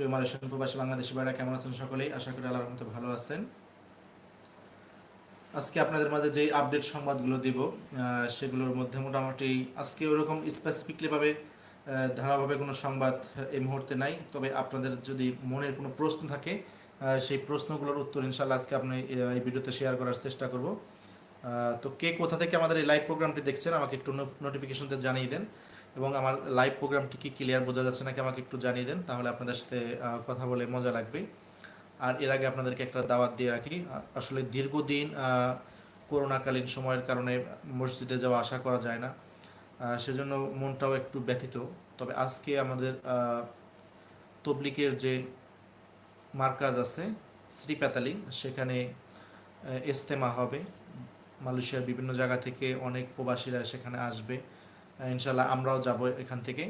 প্রিয় মালয়েশিয়ান প্রবাসী বাংলাদেশি ভাইরা, কেমন আছেন সকলেই? আশা করি আল্লাহর মতো ভালো আছেন। আজকে আপনাদের মাঝে যে আপডেট সংবাদগুলো দিব সেগুলোর মধ্যে মোটামুটি আজকে ওরকম স্পেসিফিকলিভাবে ধারাভাবে কোনো সংবাদ এই মুহূর্তে নাই। তবে আপনাদের যদি মনের কোনো প্রশ্ন থাকে সেই প্রশ্নগুলোর উত্তর ইনশাল্লাহ আজকে আপনি এই ভিডিওতে শেয়ার করার চেষ্টা করব। তো কে কোথা থেকে আমাদের এই লাইভ প্রোগ্রামটি দেখছেন, আমাকে একটু নোটিফিকেশনতে জানিয়ে দেন। এবং আমার লাইভ প্রোগ্রামটি কি ক্লিয়ার বোঝা যাচ্ছে নাকি আমাকে একটু জানিয়ে দেন তাহলে আপনাদের সাথে কথা বলে মজা লাগবে। আর এর আগে আপনাদেরকে একটা দাওয়াত দিয়ে রাখি আসলে দীর্ঘদিন করোনাকালীন সময়ের কারণে মসজিদে যাওয়া আশা করা যায় না। সেজন্য মনটাও একটু ব্যথিত। তবে আজকে আমাদের তবলিকের যে মার্কাজ আছে শ্রীপাতালি সেখানে আহ, ইস্তেমা হবে। মালয়েশিয়ার বিভিন্ন জায়গা থেকে অনেক প্রবাসীরা সেখানে আসবে। ইনশাল্লাহ আমরাও যাব এখান থেকে।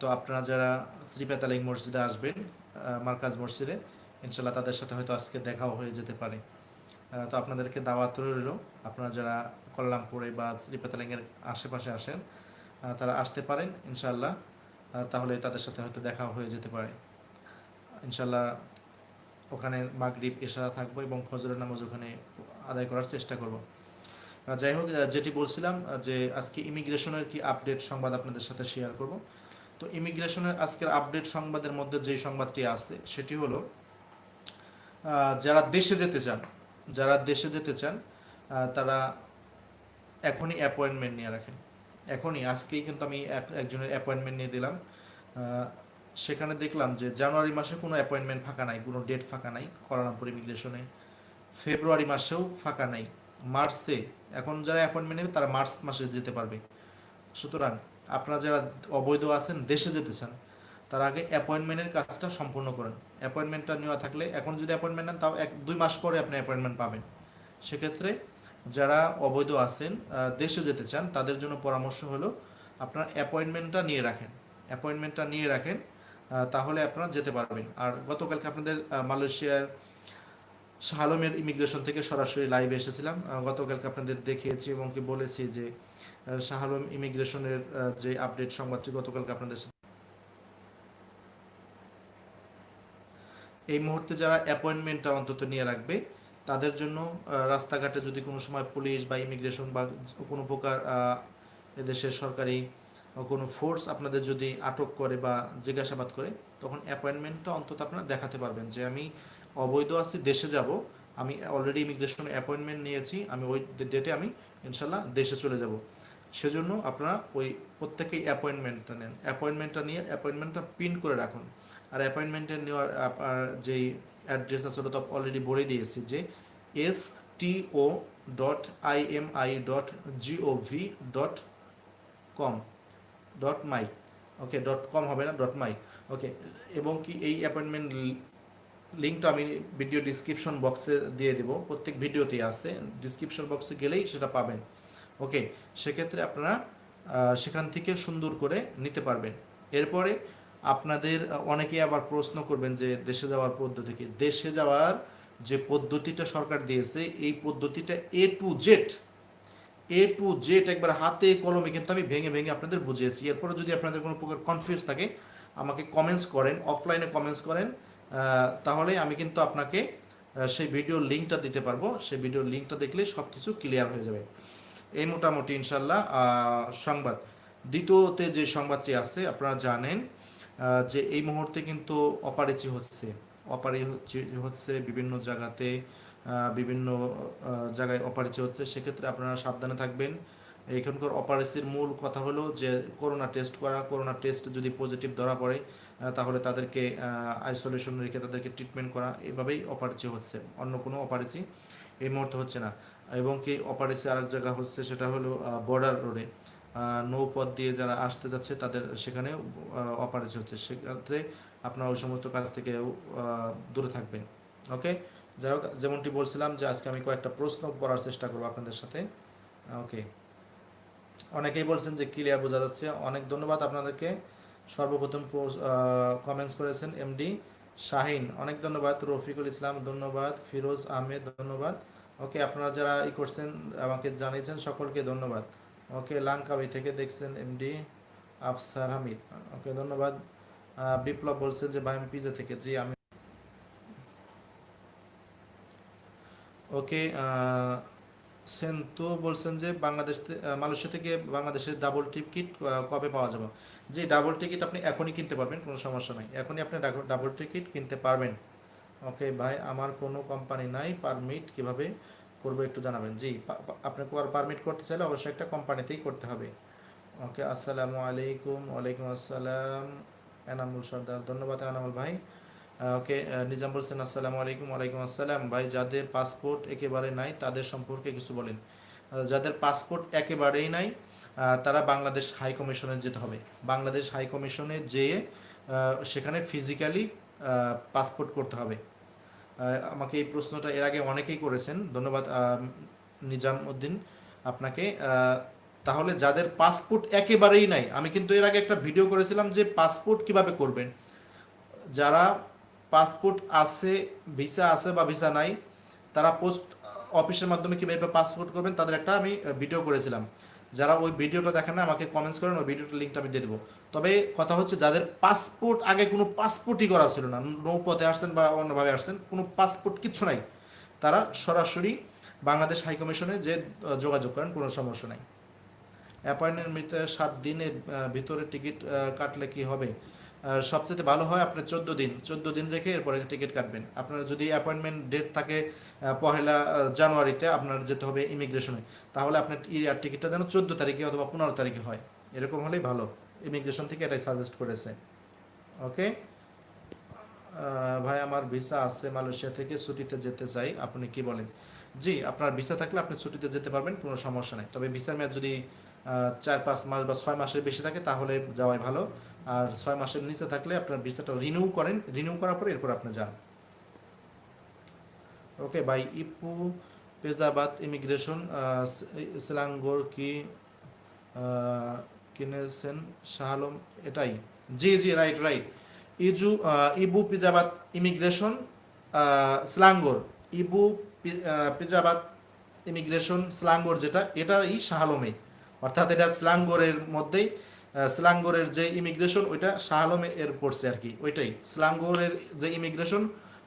তো আপনারা যারা শ্রীপাতালিং মসজিদে আসবেন মার্কাজ মসজিদে ইনশাল্লাহ তাদের সাথে হয়তো আজকে দেখাও হয়ে যেতে পারে। তো আপনাদেরকে দাওয়াত রইল। আপনারা যারা কল্যাণপুরে বা শ্রীপাতালিংয়ের আশেপাশে আসেন তারা আসতে পারেন ইনশাল্লাহ তাহলে তাদের সাথে হয়তো দেখাও হয়ে যেতে পারে। ইনশাল্লাহ ওখানে মাগরিব, এশা থাকব এবং ফজরের নামাজ ওখানে আদায় করার চেষ্টা করব। যাই হোক যেটি বলছিলাম যে আজকে ইমিগ্রেশনের কি আপডেট সংবাদ আপনাদের সাথে শেয়ার করব? তো ইমিগ্রেশনের আজকের আপডেট সংবাদের মধ্যে যে সংবাদটি আছে, সেটি হলো যারা দেশে যেতে চান, যারা দেশে যেতে চান তারা এখনই অ্যাপয়েন্টমেন্ট নিয়ে রাখেন। এখনই, আজকেই কিন্তু আমি একজনের অ্যাপয়েন্টমেন্ট নিয়ে দিলাম। সেখানে দেখলাম যে জানুয়ারি মাসে কোনো অ্যাপয়েন্টমেন্ট ফাঁকা নাই, কোনো ডেট ফাঁকা নাই, কলারামপুর ইমিগ্রেশনে। ফেব্রুয়ারি মাসেও ফাঁকা নাই। মার্চে, এখন যারা অ্যাপয়েন্টমেন্ট নেবে তারা মার্চ মাসে যেতে পারবে। সুতরাং আপনারা যারা অবৈধ আছেন, দেশে যেতে চান, তার আগে অ্যাপয়েন্টমেন্টের কাজটা সম্পূর্ণ করেন। অ্যাপয়েন্টমেন্টটা নেওয়া থাকলে, এখন যদি অ্যাপয়েন্টমেন্ট নেন, তাও এক, দুই মাস পরে আপনি অ্যাপয়েন্টমেন্ট পাবেন। সেক্ষেত্রে যারা অবৈধ আছেন দেশে যেতে চান, তাদের জন্য পরামর্শ হলো আপনার অ্যাপয়েন্টমেন্টটা নিয়ে রাখেন। অ্যাপয়েন্টমেন্টটা নিয়ে রাখেন তাহলে আপনারা যেতে পারবেন। আর গতকালকে আপনাদের মালয়েশিয়ার শাহালমের ইমিগ্রেশন থেকে সরাসরি লাইভে এসেছিলাম। গতকালকে আপনাদের দেখিয়েছি এবং কি বলেছি যে শাহালম ইমিগ্রেশনের যে আপডেট সংবাদটি গতকালকে আপনাদের এই মুহূর্তে যারা অ্যাপয়েন্টমেন্টটা অন্তত নিয়ে রাখবে, তাদের জন্য রাস্তাঘাটে যদি কোনো সময় পুলিশ বা ইমিগ্রেশন বা কোনো প্রকার এদেশের সরকারি কোনো ফোর্স আপনাদের যদি আটক করে বা জিজ্ঞাসাবাদ করে, তখন অ্যাপয়েন্টমেন্টটা অন্তত আপনারা দেখাতে পারবেন যে আমি অবৈধ আছি, দেশে যাব। আমি অলরেডি ইমিগ্রেশনে অ্যাপয়েন্টমেন্ট নিয়েছি, আমি ওই ডেটে আমি ইনশাল্লাহ দেশে চলে যাব। সেজন্য আপনারা ওই প্রত্যেকেই অ্যাপয়েন্টমেন্টটা নেন। অ্যাপয়েন্টমেন্টটা নিয়ে অ্যাপয়েন্টমেন্টটা প্রিন্ট করে রাখুন। আর অ্যাপয়েন্টমেন্টের নেওয়ার আপনার যেই অ্যাড্রেস আছে, ওটা তো অলরেডি বলে দিয়েছি যে S T O dot I M I dot gov dot com dot my okay dot com হবে না ডট মাই ওকে এবং কি এই অ্যাপয়েন্টমেন্ট লিঙ্কটা আমি ভিডিও ডিসক্রিপশন বক্সে দিয়ে দেব। প্রত্যেক ভিডিওতেই আছে। ডিসক্রিপশন বক্সে গেলেই সেটা পাবেন। ওকে সেক্ষেত্রে আপনারা সেখান থেকে সুন্দর করে নিতে পারবেন। এরপরে আপনাদের অনেকেই আবার প্রশ্ন করবেন যে দেশে যাওয়ার পদ্ধতি কি? দেশে যাওয়ার যে পদ্ধতিটা সরকার দিয়েছে, এই পদ্ধতিটা A to Z A to Z একবার হাতে কলমে কিন্তু আমি ভেঙে ভেঙে আপনাদের বুঝিয়েছি। এরপরে যদি আপনাদের কোনো প্রকার কনফিউজ থাকে, আমাকে কমেন্টস করেন অফলাইনে কমেন্টস করেন। তাহলে আমি কিন্তু আপনাকে সেই ভিডিওর লিঙ্কটা দিতে পারব। সেই ভিডিওর লিঙ্কটা দেখলে সব কিছু ক্লিয়ার হয়ে যাবে। এই মোটামুটি ইনশাল্লাহ সংবাদ। দ্বিতীয়তে যে সংবাদটি আছে, আপনারা জানেন যে এই মুহূর্তে কিন্তু অপারেচি হচ্ছে। অপারে হচ্ছে হচ্ছে বিভিন্ন জায়গাতে বিভিন্ন জায়গায় অপারেচি হচ্ছে। সেক্ষেত্রে আপনারা সাবধানে থাকবেন। এখানকার অপারেসির মূল কথা হলো যে করোনা টেস্ট করা করোনা টেস্ট যদি পজিটিভ ধরা পড়ে তাহলে তাদেরকে আইসোলেশন রেখে তাদেরকে ট্রিটমেন্ট করা, এভাবেই অপারেচি হচ্ছে, অন্য কোনো অপারেচি এই মুহূর্তে হচ্ছে না। এবং কি অপারেসি আরেক জায়গা হচ্ছে, সেটা হলো বর্ডার রোডে নৌপথ দিয়ে যারা আসতে যাচ্ছে, তাদের সেখানে অপারেশন হচ্ছে। সেক্ষেত্রে আপনার ওই সমস্ত কাজ থেকে দূরে থাকবেন ওকে যাই হোক, যেমনটি বলছিলাম যে, আজকে আমি কয়েকটা প্রশ্ন করার চেষ্টা করব আপনাদের সাথে ওকে অনেকেই বলছেন যে ক্লিয়ার বোঝা যাচ্ছে। অনেক ধন্যবাদ আপনাদেরকে। সর্বপ্রথম কমেন্টস করেছেন এমডি শাহিন। অনেক ধন্যবাদ। রফিকুল ইসলাম, ধন্যবাদ। ফিরোজ আহমেদ, ধন্যবাদ। ওকে আপনারা যারা ই করছেন, আমাকে জানিয়েছেন, সকলকে ধন্যবাদ। ওকে লাঙ্কাবি থেকে দেখছেন এমডি আফসার হামিদ। ওকে ধন্যবাদ। বিপ্লব বলছেন যে, ভাই, আমি পিজা থেকে, জি, আমি। ওকে সেন্তু বলছেন যে বাংলাদেশ মালয়েশিয়া থেকে বাংলাদেশের ডাবল টিকিট কবে পাওয়া যাবে? যে ডাবল টিকিট আপনি এখনই কিনতে পারবেন, কোনো সমস্যা নাই। এখনই আপনি ডাবল টিকিট কিনতে পারবেন। ওকে ভাই, আমার কোনো কোম্পানি নাই পারমিট কীভাবে করব একটু জানাবেন। জি, পা- পা- আপনি পারমিট করতে চাইলে অবশ্যই একটা কোম্পানিতেই করতে হবে। ওকে আসসালামু আলাইকুম, ওয়ালাইকুম আসসালাম, এনামুল সর্দার। ধন্যবাদ এনামুল ভাই। ওকে নিজাম বলছেন, আসসালামু আলাইকুম, ওয়ালাইকুম আসসালাম। ভাই, যাদের পাসপোর্ট একেবারে নাই, তাদের সম্পর্কে কিছু বলেন। যাদের পাসপোর্ট একেবারেই নাই তারা বাংলাদেশ হাই কমিশনে যেতে হবে। বাংলাদেশ হাই কমিশনে যেয়ে সেখানে ফিজিক্যালি পাসপোর্ট করতে হবে। আমাকে এই প্রশ্নটা এর আগে অনেকেই করেছেন। ধন্যবাদ নিজাম উদ্দিন আপনাকে। তাহলে যাদের পাসপোর্ট একেবারেই নাই, আমি কিন্তু এর আগে একটা ভিডিও করেছিলাম যে পাসপোর্ট কীভাবে করবেন। যারা পাসপোর্ট আছে, ভিসা আছে বা ভিসা নাই, তারা পোস্ট অফিসের মাধ্যমে কীভাবে পাসপোর্ট করবেন তাদের একটা আমি ভিডিও করেছিলাম। যারা ওই ভিডিওটা দেখেন না আমাকে কমেন্টস করেন, ওই ভিডিওটার লিঙ্কটা আমি দিয়ে দেবো। তবে কথা হচ্ছে, যাদের পাসপোর্ট আগে কোনো পাসপোর্টই করা ছিল না নৌপথে আসছেন বা অন্যভাবে আসছেন, কোনো পাসপোর্ট কিচ্ছু নাই। তারা সরাসরি বাংলাদেশ হাইকমিশনে যে যোগাযোগ করেন, কোনো সমস্যা নাই। অ্যাপয়েন্টমেন্ট সাত দিনের ভিতরে টিকিট কাটলে কি হবে? সবচেয়ে ভালো হয় আপনি চোদ্দ দিন। চোদ্দ দিন রেখে এরপরে টিকিট কাটবেন। আপনার যদি অ্যাপয়েন্টমেন্ট ডেট থাকে পহেলা জানুয়ারিতে আপনার যেতে হবে ইমিগ্রেশনে তাহলে আপনার এয়ার টিকিটটা যেন চোদ্দ তারিখে অথবা পনেরো তারিখে হয়। এরকম হলেই ভালো। ইমিগ্রেশন থেকে এটাই সাজেস্ট করেছে। ওকে ভাই, আমার ভিসা আছে মালয়েশিয়া থেকে, ছুটিতে যেতে চাই। আপনি কি বলেন? জি, আপনার ভিসা থাকলে আপনি ছুটিতে যেতে পারবেন, কোনো সমস্যা নেই। তবে ভিসার মেয়াদ যদি চার, পাঁচ মাস বা ছয় মাসের বেশি থাকে, তাহলে যাওয়াই ভালো। আর ছয় মাসের নিচে থাকলে আপনার ভিসাটা রিনিউ করেন রিনিউ করার পরে এরপর আপনি যান। ওকে বাই ইপু পেজাবাদ ইমিগ্রেশন সিলাঙ্গোর কি কিনেছেন শাহালম? এটাই। জি জি রাইট রাইট ইজু ইবু পিজাবাদ ইমিগ্রেশন স্লাঙ্গোর ইবু পিজাবাদ ইমিগ্রেশন স্লাঙ্গোর যেটা এটাই শাহালমে। অর্থাৎ এটা স্লাঙ্গোরের মধ্যেই স্লাঙ্গোরের যে ইমিগ্রেশন, ওইটা শাহালমে এর পড়ছে আর কি, ওইটাই। স্লাঙ্গোরের যে ইমিগ্রেশন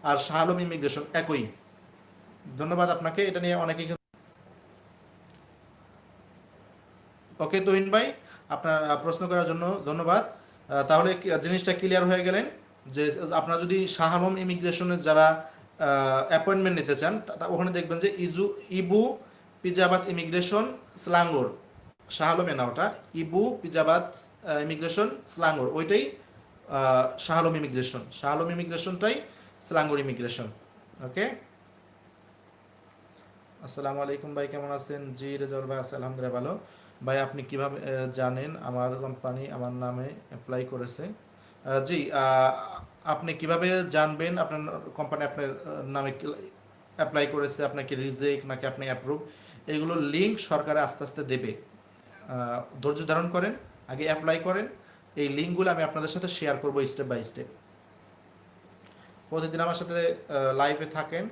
আর শাহালম ইমিগ্রেশন, একই। ধন্যবাদ আপনাকে, এটা নিয়ে অনেকেই ওকে, তোহিন ভাই, আপনার প্রশ্ন করার জন্য ধন্যবাদ। তাহলে জিনিসটা ক্লিয়ার হয়ে গেলেন যে আপনারা যদি শাহালম ইমিগ্রেশনের যারা অ্যাপয়েন্টমেন্ট নিতে চান ওখানে দেখবেন যে ইজু ইবু পিজাবাদ ইমিগ্রেশন, স্লাঙ্গোর। শাহালমে না ওটা ইবু পিজাবাদ ইমিগ্রেশন, স্লাঙ্গোর। ওইটাই Shah Alam immigration. Shah Alam ইমিগ্রেশনটাই Selangor immigration. Okay? আসসালামু আলাইকুম ভাই, কেমন আছেন? জি, রেজাউল ভাই আছে আলহামদুলিল্লাহ ভালো। ভাই, আপনি কীভাবে জানেন আমার কোম্পানি আমার নামে অ্যাপ্লাই করেছে? জি আপনি কীভাবে জানবেন আপনার কোম্পানি আপনার নামে অ্যাপ্লাই করেছে, আপনাকে রিজেক্ট নাকি আপনি অ্যাপ্রুভ এগুলো লিঙ্ক সরকার আস্তে আস্তে দেবে। ধৈর্য ধারণ করেন, আগে অ্যাপ্লাই করেন। এই লিঙ্কগুলো আমি আপনাদের সাথে শেয়ার করব স্টেপ বাই স্টেপ প্রতিদিন আমার সাথে লাইভে থাকেন,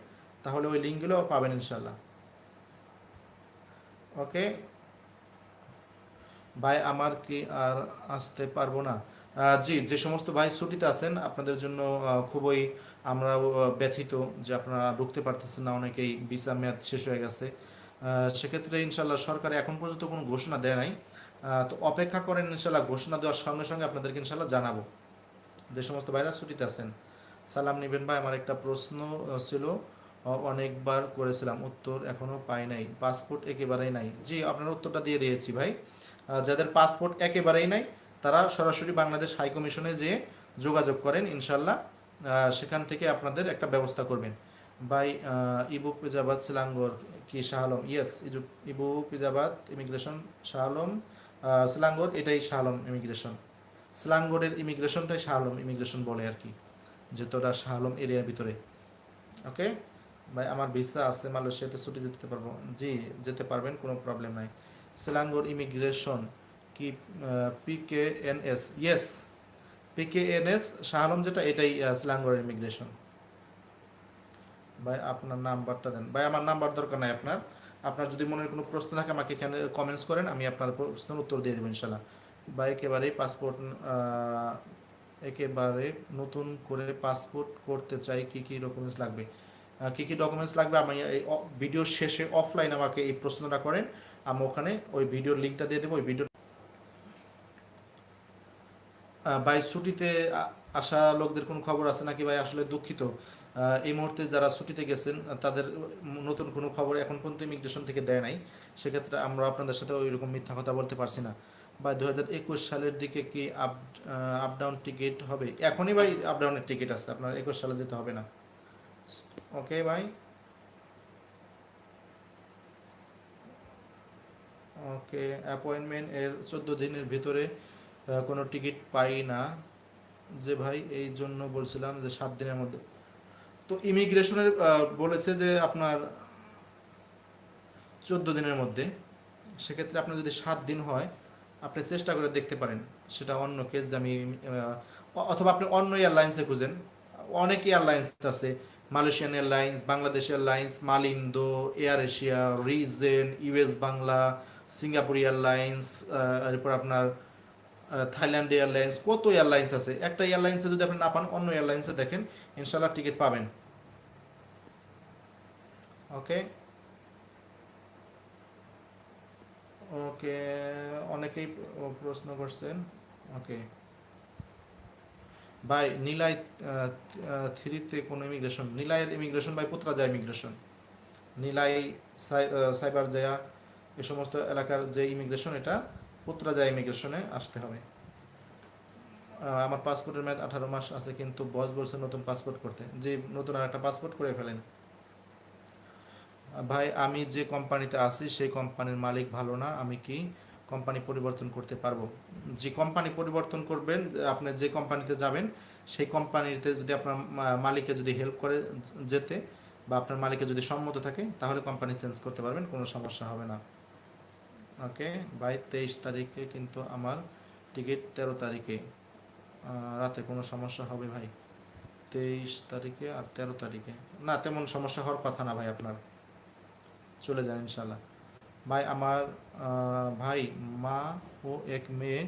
তাহলে ওই লিঙ্কগুলো পাবেন ইনশাল্লাহ ওকে? ভাই, আমার কি আর আসতে পারব না? জি, যে সমস্ত ভাই ছুটিতে আছেন, আপনাদের জন্য খুবই আমরা ব্যথিত যে আপনারা ঢুকতে পারতেছেন না, অনেকেই ভিসা মেয়াদ শেষ হয়ে গেছে। সেক্ষেত্রে ইনশাল্লাহ সরকার এখন পর্যন্ত কোনো ঘোষণা দেয় নাই। তো অপেক্ষা করেন ইনশাল্লাহ ঘোষণা দেওয়ার সঙ্গে সঙ্গে আপনাদেরকে ইনশাল্লাহ জানাব। যে সমস্ত ভাইরা ছুটিতে আছেন, সালাম নিবেন ভাই, আমার একটা প্রশ্ন ছিল অনেকবার করেছিলাম, উত্তর এখনও পাই নাই, পাসপোর্ট একেবারেই নাই। জি, আপনার উত্তরটা দিয়ে দিয়েছি ভাই। যাদের পাসপোর্ট একেবারেই নাই, তারা সরাসরি বাংলাদেশ হাইকমিশনে যেয়ে যোগাযোগ করেন ইনশাল্লাহ সেখান থেকে আপনাদের একটা ব্যবস্থা করবেন। বাই ইবু পিজাবাদ সিলাঙ্গর কি শাহালম ইয়েস ইবু পিজাবাদ ইমিগ্রেশন শাহালম সিলাঙ্গর এটাই শাহালম ইমিগ্রেশন সিলাঙ্গরের ইমিগ্রেশনটাই শাহালম ইমিগ্রেশন বলে আর কি যেহেতু ওটা শাহালম এরিয়ার ভিতরে। ওকে ভাই, আমার ভিসা আছে, মালয়েশিয়াতে ছুটি যেতে পারব। জি, যেতে পারবেন, কোনো প্রবলেম নাই। সিলাঙ্গর ইমিগ্রেশন কি PK N S yes PK N S Shah Alam যেটা, এটাই সিলাঙ্গর ইমিগ্রেশন ভাই, আপনার নাম্বারটা দেন। ভাই, আমার নাম্বার দরকার নাই আপনার। আপনার যদি মনের কোনো প্রশ্ন থাকে, আমাকে এখানে কমেন্টস করেন, আমি আপনার প্রশ্নের উত্তর দিয়ে দেবো ইনশাল্লাহ। ভাই একেবারেই পাসপোর্ট একেবারে নতুন করে পাসপোর্ট করতে চাই, কি কি ডকুমেন্টস লাগবে? কি কি ডকুমেন্টস লাগবে? আমি এই ভিডিওর শেষে অফলাইন আমাকে এই প্রশ্নটা করেন। আমি ওখানে ওই ভিডিওর লিঙ্কটা দিয়ে দেবো, ওই ভিডিও ভাই, ছুটিতে আসা লোকদের কোনো খবর আছে নাকি? ভাই, আসলে দুঃখিত। এই মুহূর্তে যারা ছুটিতে গেছেন তাদের নতুন কোনো খবর এখন পর্যন্ত ইমিগ্রেশন থেকে দেয় নাই। সেক্ষেত্রে আমরা আপনাদের সাথে ওই রকম মিথ্যা কথা বলতে পারছি না। বা দু হাজার একুশ সালের দিকে কি আপ আপ ডাউন টিকিট হবে? এখনই ভাই আপ ডাউনের টিকিট আছে, আপনার একুশ সালে যেতে হবে না। ওকে ভাই? ওকে অ্যাপয়েন্টমেন্ট এর চোদ্দ দিনের ভিতরে কোনো টিকিট পাই না। যে ভাই, এই জন্য বলছিলাম যে সাত দিনের মধ্যে তো ইমিগ্রেশনের বলেছে যে আপনার চোদ্দ দিনের মধ্যে, সেক্ষেত্রে আপনার যদি সাত দিন হয়, আপনি চেষ্টা করে দেখতে পারেন সেটা অন্য কেস যে আমি অথবা আপনি অন্য এয়ারলাইন্সে খুঁজেন। অনেক এয়ারলাইন্স আছে Malaysian airlines Bangladesh airlines Malindo air Asia Regent US Bangla Singapore airlines এরপর আপনার থাইল্যান্ড এয়ারলাইন্স কত এয়ারলাইন্স আছে? একটা এয়ারলাইন্সে যদি আপনি না পান, অন্য এয়ারলাইন্সে দেখেন ইনশাল্লাহ টিকিট পাবেন। ওকে ওকে অনেকেই প্রশ্ন করছেন। ওকে ভাই, নিলাই থ্রিতে কোনো immigration নিলাইয়ের immigration by Putrajaya immigration Nilai Cyberjaya, এ সমস্ত এলাকার যে ইমিগ্রেশন এটা পুত্রাজা ইমিগ্রেশনে আসতে হবে। আমার পাসপোর্টের মেয়াদ আঠারো মাস আছে, কিন্তু বস বলছে নতুন পাসপোর্ট করতে। যে নতুন আর একটা পাসপোর্ট করে ফেলেন। ভাই, আমি যে কোম্পানিতে আছি, সেই কোম্পানির মালিক ভালো না, আমি কি কোম্পানি পরিবর্তন করতে পারব? যে কোম্পানি পরিবর্তন করবেন আপনি যে কোম্পানিতে যাবেন, সেই কোম্পানিতে যদি আপনার মালিকে যদি হেল্প করে যেতে বা আপনার মালিকে যদি সম্মত থাকে, তাহলে কোম্পানি চেঞ্জ করতে পারবেন, কোনো সমস্যা হবে না। ওকে বাই তেইশ তারিখে কিন্তু আমার টিকিট তেরো তারিখে। রাতে কোনো সমস্যা হবে ভাই? তেইশ তারিখে আর তেরো তারিখে। না, তেমন সমস্যা হওয়ার কথা না ভাই আপনার। চলে যান ইনশাল্লাহ ভাই, আমার ভাই, মা ও এক মেয়ে,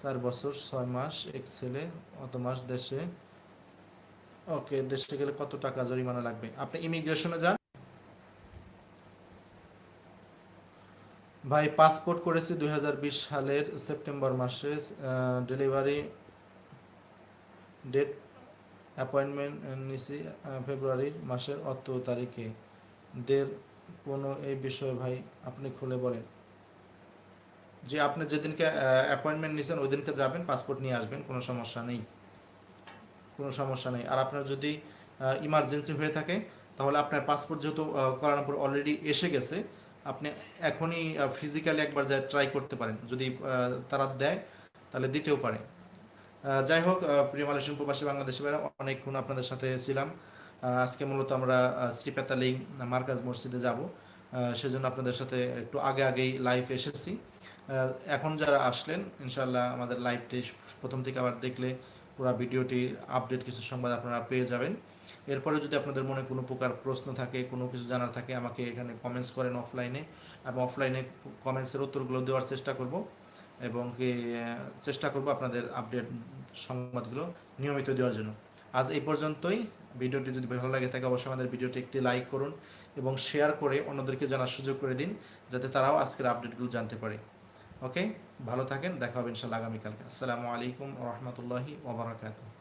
চার বছর, ছয় মাস, এক ছেলে, অত মাস দেশে। ওকে, দেশে গেলে কত টাকা জরিমানা লাগবে? আপনি ইমিগ্রেশনে যান। ভাই পাসপোর্ট করেছি দু হাজার বিশ সালের সেপ্টেম্বর মাসে ডেলিভারি ডেট অ্যাপয়েন্টমেন্ট নিছি ফেব্রুয়ারি মাসের অত তারিখে। দের কোনো এই বিষয়ে ভাই আপনি খুলে বলেন। যে আপনি যেদিনকে অ্যাপয়েন্টমেন্ট নিয়েছেন ওই দিনকে যাবেন পাসপোর্ট নিয়ে আসবেন কোনো সমস্যা নেই। কোনো সমস্যা নেই। আর আপনার যদি ইমার্জেন্সি হয়ে থাকে তাহলে আপনার পাসপোর্ট যেহেতু আহ, কুয়ালালামপুর অলরেডি এসে গেছে আপনি এখনই ফিজিক্যালি একবার যা ট্রাই করতে পারেন। যদি তারা দেয়, তাহলে দিতেও পারে। যাই হোক প্রিয় মালয়েশিয়ান প্রবাসী বাংলাদেশি ভাইরা অনেকক্ষণ আপনাদের সাথে ছিলাম। আজকে মূলত আমরা শ্রীপেতালিং মার্কাজ মসজিদে যাব। সেজন্য আপনাদের সাথে একটু আগে আগেই লাইভ এসেছি। এখন যারা আসলেন ইনশাল্লাহ আমাদের লাইভটি প্রথম থেকে আবার দেখলে পুরো ভিডিওটির আপডেট কিছু সংবাদ আপনারা পেয়ে যাবেন। এরপরে যদি আপনাদের মনে কোনো প্রকার প্রশ্ন থাকে, কোনো কিছু জানার থাকে, আমাকে এখানে কমেন্টস করেন অফলাইনে এবং অফলাইনে কমেন্টসের উত্তরগুলো দেওয়ার চেষ্টা করব এবং চেষ্টা করব আপনাদের আপডেট সংবাদগুলো নিয়মিত দেওয়ার জন্য। আজ এই পর্যন্তই। ভিডিওটি যদি ভালো লাগে থাকে, অবশ্যই আমাদের ভিডিওটি একটি লাইক করুন এবং শেয়ার করে অন্যদেরকে জানার সুযোগ করে দিন, যাতে তারাও আজকের আপডেটগুলো জানতে পারে। ওকে ভালো থাকেন। দেখা হবে ইনশাল্লাহ আগামীকালকে। আসসালামু আলাইকুম রহমতুল্লাহি ওবরাকাতুহ